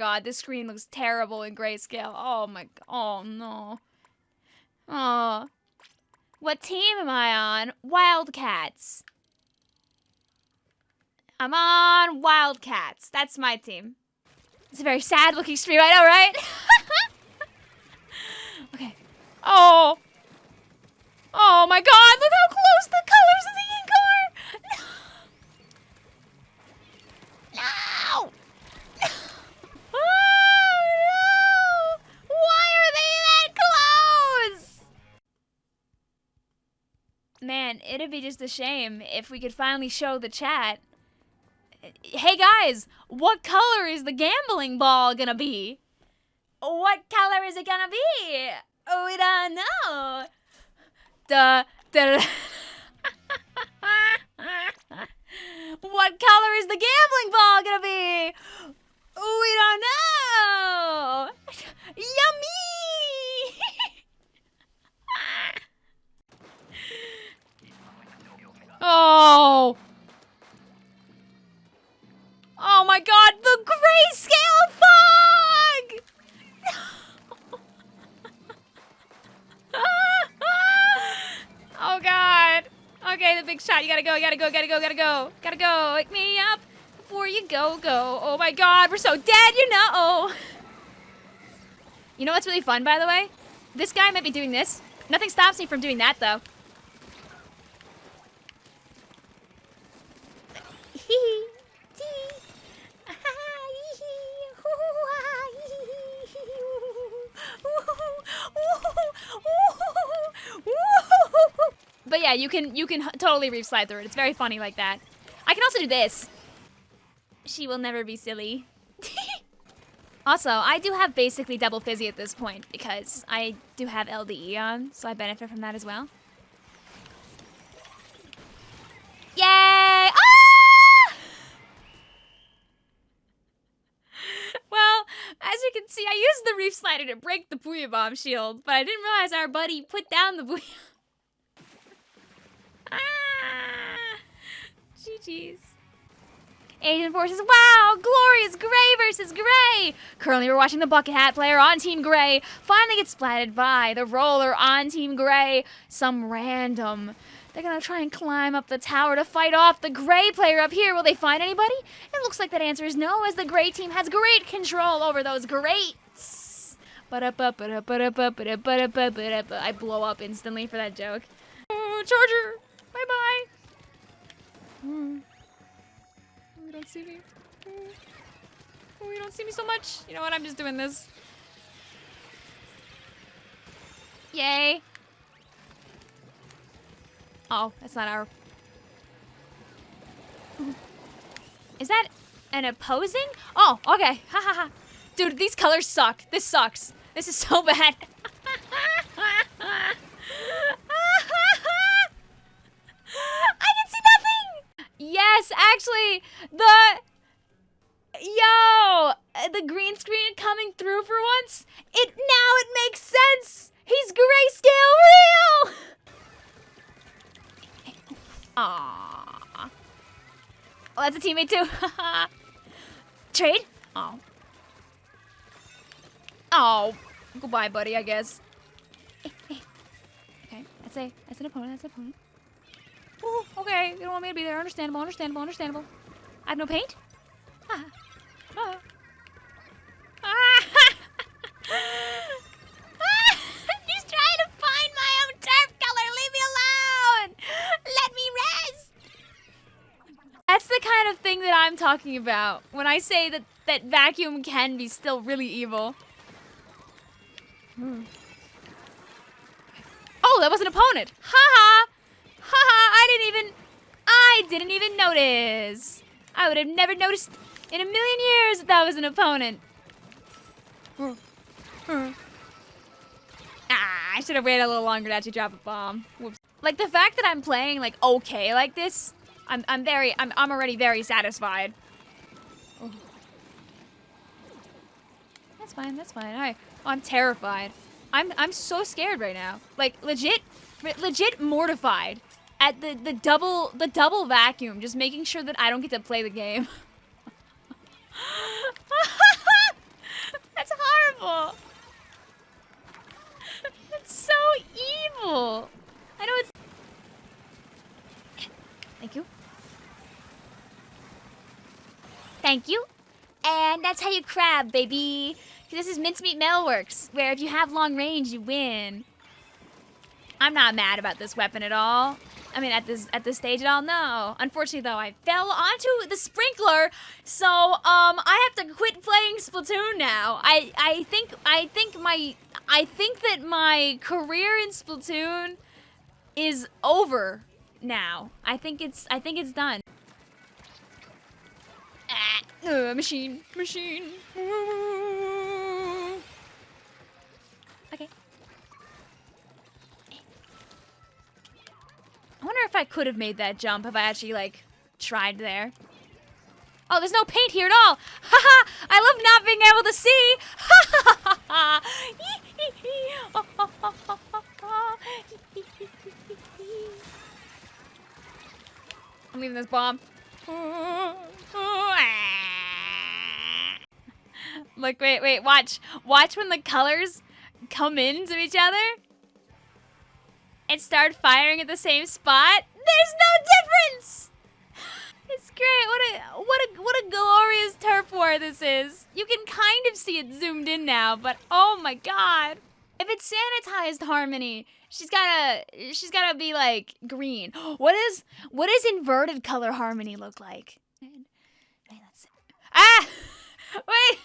god, this screen looks terrible in grayscale. Oh my oh no. Oh. What team am I on? Wildcats. I'm on Wildcats. That's my team. It's a very sad looking stream, I know, right? okay. Oh. Oh my god, look how close the colors of the ink A shame if we could finally show the chat. Hey guys, what color is the gambling ball gonna be? What color is it gonna be? We don't know. Duh, duh, Okay, the big shot. You gotta go, you gotta go, gotta go, gotta go. Gotta go. Wake me up before you go, go. Oh my god, we're so dead, you know. You know what's really fun, by the way? This guy might be doing this. Nothing stops me from doing that, though. Yeah, you can you can totally reef slide through it. It's very funny like that. I can also do this. She will never be silly. also, I do have basically double fizzy at this point because I do have LDE on, so I benefit from that as well. Yay! Ah! Well, as you can see, I used the reef slider to break the Booyah Bomb shield, but I didn't realize our buddy put down the Booyah GG's. Asian Forces, wow! Glorious Gray versus Gray! Currently, we're watching the Bucket Hat player on Team Gray finally get splatted by the roller on Team Gray. Some random. They're gonna try and climb up the tower to fight off the Gray player up here. Will they find anybody? It looks like that answer is no, as the Gray team has great control over those greats. I blow up instantly for that joke. Oh, Charger! Bye bye. Mm. You don't see me. Oh. oh, you don't see me so much. You know what? I'm just doing this. Yay. Oh, that's not our... Is that an opposing? Oh, okay. Ha ha ha. Dude, these colors suck. This sucks. This is so bad. Yes, actually, the yo, the green screen coming through for once. It now it makes sense. He's grayscale real. Aww. Oh, that's a teammate too. Trade? Oh. Oh. Goodbye, buddy, I guess. Eh, eh. okay, that's a that's an opponent, that's an opponent. Ooh, okay, you don't want me to be there. Understandable, understandable, understandable. I have no paint? Ah. Ah. Ah. Just trying to find my own turf color. Leave me alone. Let me rest. That's the kind of thing that I'm talking about when I say that, that vacuum can be still really evil. Hmm. Oh, that was an opponent. Ha ha. Haha, I didn't even... I didn't even notice. I would have never noticed in a million years that that was an opponent. Ah, I should have waited a little longer to actually drop a bomb. Whoops. Like, the fact that I'm playing, like, okay like this, I'm, I'm very, I'm, I'm already very satisfied. Oh. That's fine, that's fine. All right. Oh, I'm terrified. I'm, I'm so scared right now. Like, legit, legit mortified at the, the double, the double vacuum. Just making sure that I don't get to play the game. that's horrible. That's so evil. Thank you. Thank you. And that's how you crab, baby. This is Mincemeat Metalworks, where if you have long range, you win. I'm not mad about this weapon at all. I mean, at this at this stage at all, no. Unfortunately, though, I fell onto the sprinkler, so um, I have to quit playing Splatoon now. I I think I think my I think that my career in Splatoon is over now. I think it's I think it's done. Ah, uh, machine, machine. Okay. I wonder if I could have made that jump if I actually, like, tried there. Oh, there's no paint here at all. Haha! I love not being able to see. Ha ha I'm leaving this bomb. Look, wait, wait, watch. Watch when the colors come into each other and start firing at the same spot. There's no difference! It's great. What a what a what a glorious turf war this is. You can kind of see it zoomed in now, but oh my god. If it's sanitized harmony, she's gotta she's gotta be like green. What is what does inverted color harmony look like? Ah! Wait!